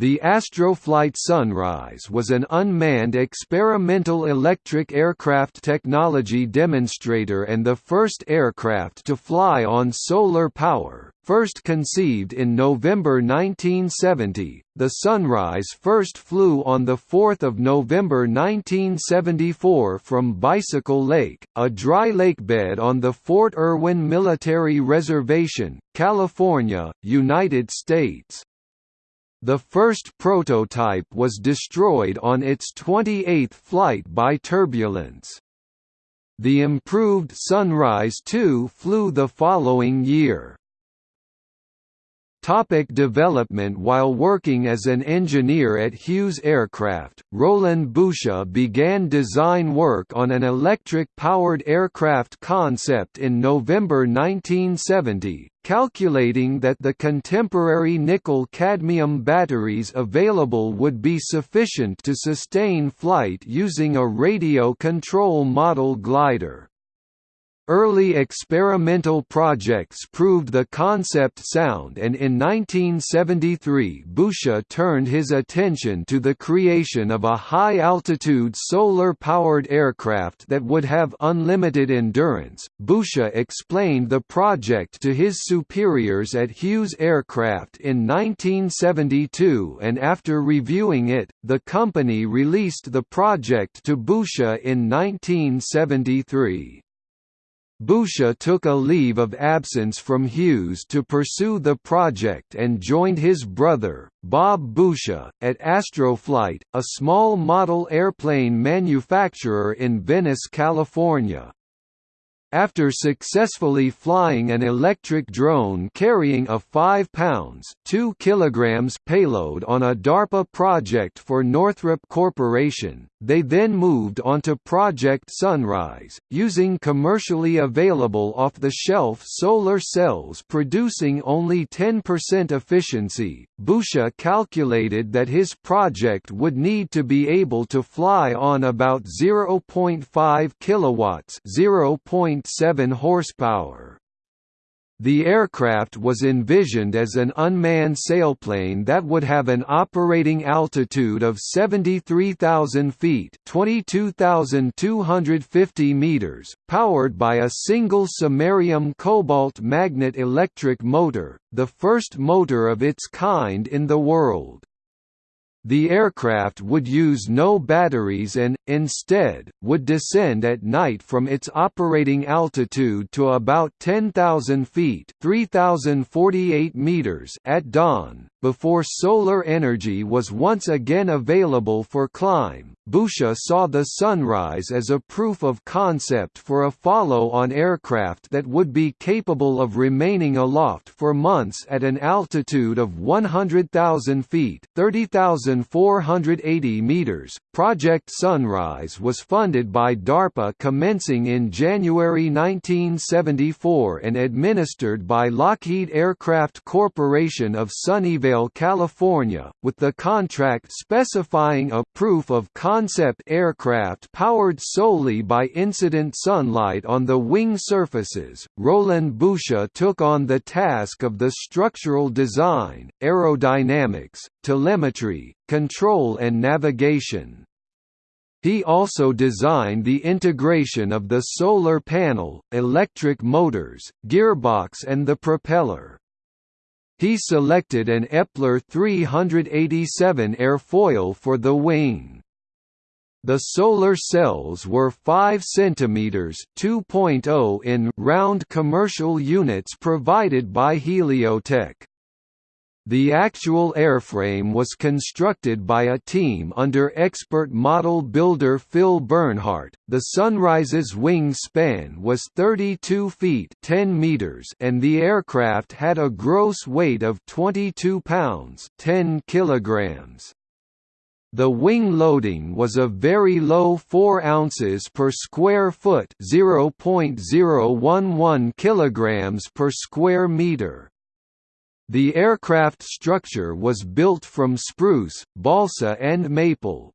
The Astroflight Sunrise was an unmanned experimental electric aircraft technology demonstrator and the first aircraft to fly on solar power. First conceived in November 1970, the Sunrise first flew on 4 November 1974 from Bicycle Lake, a dry lakebed on the Fort Irwin Military Reservation, California, United States. The first prototype was destroyed on its 28th flight by turbulence. The improved Sunrise 2 flew the following year. Topic development While working as an engineer at Hughes Aircraft, Roland Boucher began design work on an electric-powered aircraft concept in November 1970, calculating that the contemporary nickel-cadmium batteries available would be sufficient to sustain flight using a radio control model glider. Early experimental projects proved the concept sound and in 1973 Boucher turned his attention to the creation of a high-altitude solar-powered aircraft that would have unlimited endurance. Boucher explained the project to his superiors at Hughes Aircraft in 1972 and after reviewing it, the company released the project to Boucher in 1973. Boucher took a leave of absence from Hughes to pursue the project and joined his brother, Bob Boucher, at Astroflight, a small model airplane manufacturer in Venice, California. After successfully flying an electric drone carrying a 5 pounds 2 kilograms payload on a DARPA project for Northrop Corporation, they then moved onto Project Sunrise, using commercially available off-the-shelf solar cells producing only 10% efficiency. Boucher calculated that his project would need to be able to fly on about 0.5 kilowatts, 0.7 horsepower. The aircraft was envisioned as an unmanned sailplane that would have an operating altitude of 73,000 feet (22,250 meters), powered by a single samarium cobalt magnet electric motor, the first motor of its kind in the world. The aircraft would use no batteries and, instead, would descend at night from its operating altitude to about 10,000 feet 3,048 meters at dawn, before solar energy was once again available for climb. Boucher saw the Sunrise as a proof of concept for a follow-on aircraft that would be capable of remaining aloft for months at an altitude of 100,000 feet 30,480 meters. Project Sunrise was funded by DARPA commencing in January 1974 and administered by Lockheed Aircraft Corporation of Sunnyvale California, with the contract specifying a proof of concept aircraft powered solely by incident sunlight on the wing surfaces. Roland Boucher took on the task of the structural design, aerodynamics, telemetry, control and navigation. He also designed the integration of the solar panel, electric motors, gearbox and the propeller. He selected an Eppler 387 airfoil for the wing. The solar cells were 5 cm (2.0 in) round commercial units provided by Heliotek. The actual airframe was constructed by a team under expert model builder Phil Bernhardt. The Sunrise's wing span was 32 feet 10 meters and the aircraft had a gross weight of 22 pounds 10 kilograms. The wing loading was a very low 4 ounces per square foot 0.011 kilograms per square meter. The aircraft structure was built from spruce, balsa and maple.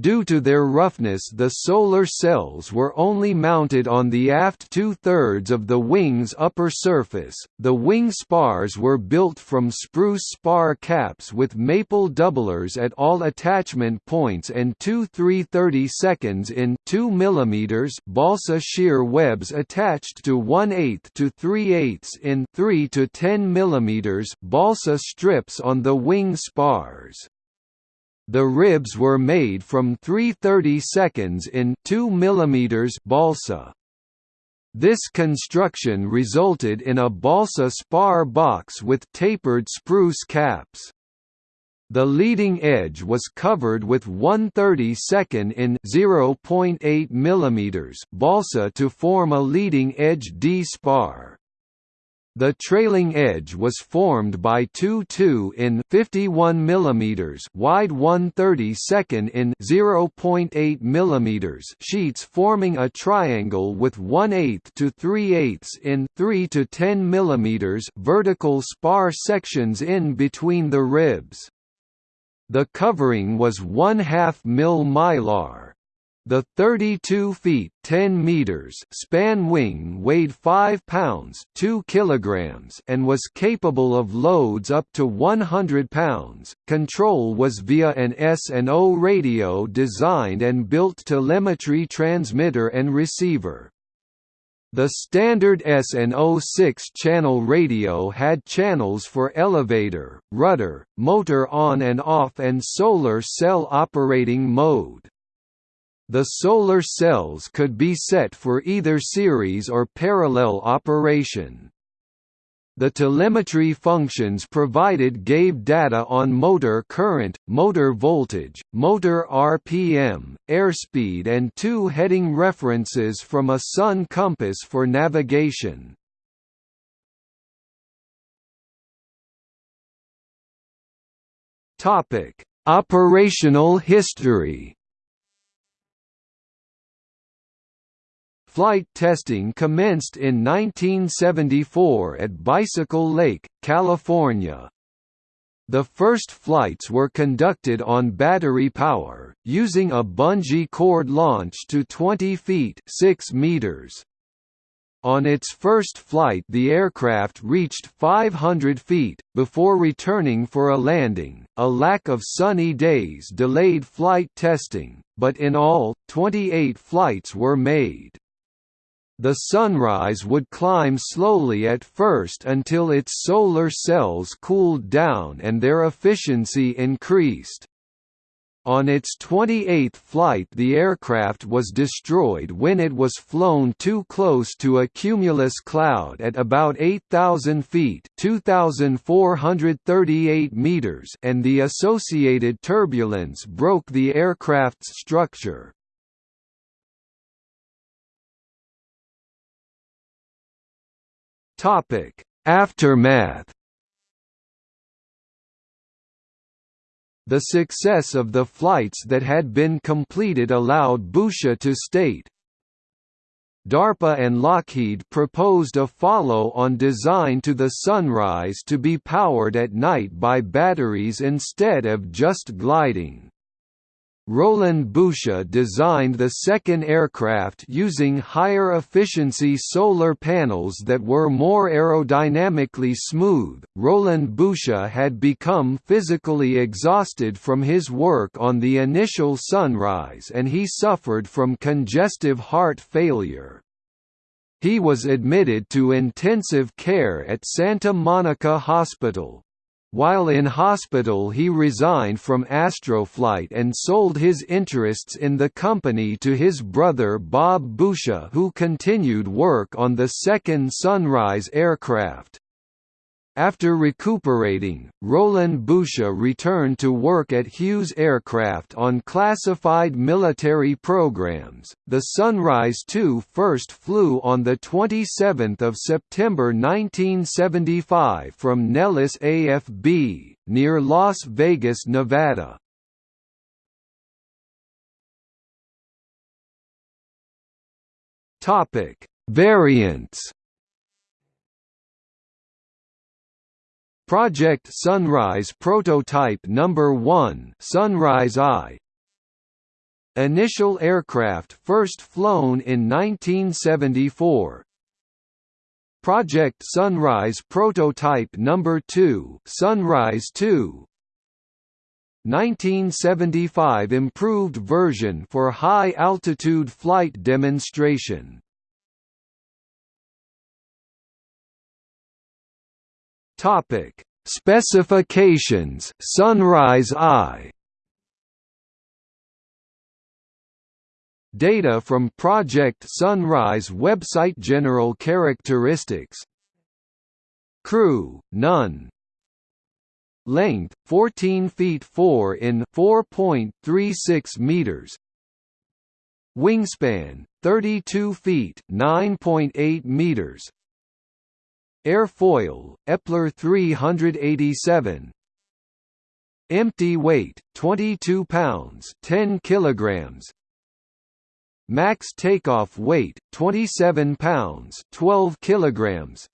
Due to their roughness the solar cells were only mounted on the aft two-thirds of the wing's upper surface. The wing spars were built from spruce spar caps with maple doublers at all attachment points and two 330 seconds in 2 mm balsa shear webs attached to 1 8 to 3 8 in 3 to 10 mm balsa strips on the wing spars. The ribs were made from 330 seconds in 2 mm balsa. This construction resulted in a balsa spar box with tapered spruce caps. The leading edge was covered with 132nd in 0.8 mm balsa to form a leading edge D-spar. The trailing edge was formed by two 2 in 51 mm wide 132nd in 0.8 mm sheets forming a triangle with 1 8 to 3 8 in 3 to 10 mm vertical spar sections in between the ribs. The covering was 1 2 mil mylar. The 32 feet 10 meters span wing weighed 5 pounds 2 kilograms and was capable of loads up to 100 pounds. Control was via an S&O radio designed and built telemetry transmitter and receiver. The standard S&O 6-channel radio had channels for elevator, rudder, motor on and off and solar cell operating mode. The solar cells could be set for either series or parallel operation. The telemetry functions provided gave data on motor current, motor voltage, motor RPM, airspeed and two heading references from a sun compass for navigation. Operational history Flight testing commenced in 1974 at Bicycle Lake, California. The first flights were conducted on battery power, using a bungee cord launch to 20 feet 6 meters. On its first flight the aircraft reached 500 feet, before returning for a landing. A lack of sunny days delayed flight testing, but in all, 28 flights were made. The sunrise would climb slowly at first until its solar cells cooled down and their efficiency increased. On its 28th flight the aircraft was destroyed when it was flown too close to a cumulus cloud at about 8,000 feet 2,438 meters and the associated turbulence broke the aircraft's structure. Topic: Aftermath. The success of the flights that had been completed allowed Boucher to state, DARPA and Lockheed proposed a follow-on design to the Sunrise to be powered at night by batteries instead of just gliding. Roland Boucher designed the second aircraft using higher efficiency solar panels that were more aerodynamically smooth. Roland Boucher had become physically exhausted from his work on the initial Sunrise and he suffered from congestive heart failure. He was admitted to intensive care at Santa Monica Hospital, while in hospital he resigned from Astroflight and sold his interests in the company to his brother Bob Boucher who continued work on the second Sunrise aircraft. After recuperating, Roland Boucher returned to work at Hughes Aircraft on classified military programs. The Sunrise II first flew on the 27th of September 1975 from Nellis AFB near Las Vegas, Nevada. Topic: Variants Project Sunrise Prototype Number 1 Sunrise I Initial aircraft first flown in 1974. Project Sunrise Prototype Number 2, Sunrise 2. 1975 improved version for high altitude flight demonstration. Topic: Specifications. Sunrise I Data from Project Sunrise website. General characteristics. Crew, none. Length, 14 feet 4 in 4.36 meters. Wingspan, 32 feet 9.8 meters Airfoil, Eppler 387 Empty weight, 22 pounds 10 kilograms. Max takeoff weight 27 pounds 12 kilograms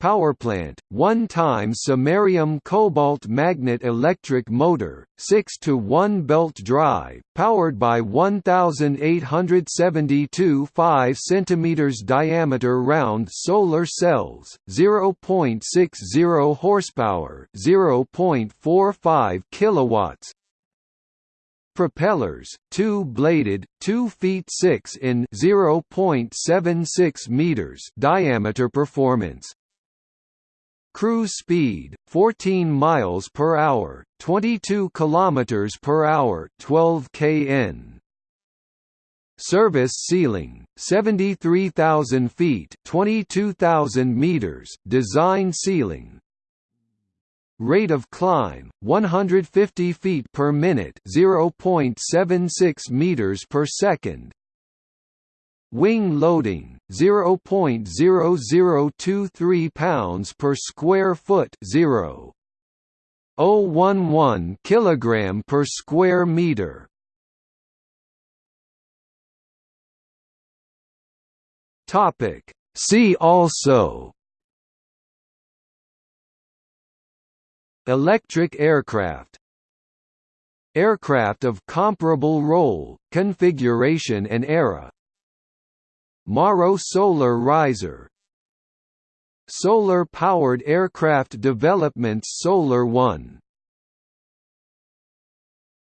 Powerplant, one-time samarium cobalt magnet electric motor, 6 to 1 belt drive, powered by 1872 5 cm diameter round solar cells, 0.60 horsepower, 0.45 kilowatts, Propellers, two-bladed, 2 feet 6 in 0.76 meters diameter performance. Cruise speed 14 miles per hour, 22 kilometers per hour, 12 kn. Service ceiling 73,000 feet, 22,000 meters. Design ceiling Rate of climb 150 feet per minute, 0.76 meters per second. Wing loading 0.0023 pounds per square foot, 0.011 kilogram per square meter. Topic. See also. Electric aircraft. Aircraft of comparable role, configuration and era Mauro Solar Riser. Solar-powered aircraft developments Solar One